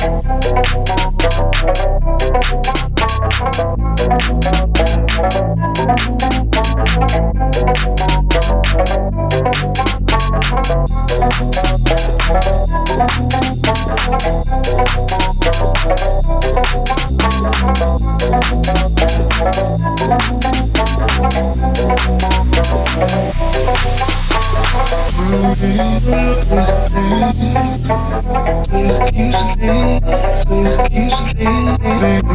Thank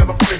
never freak.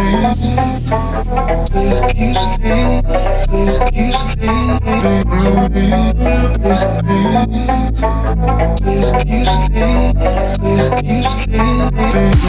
This keeps fading, this keeps fading away. This pain, this keeps fading,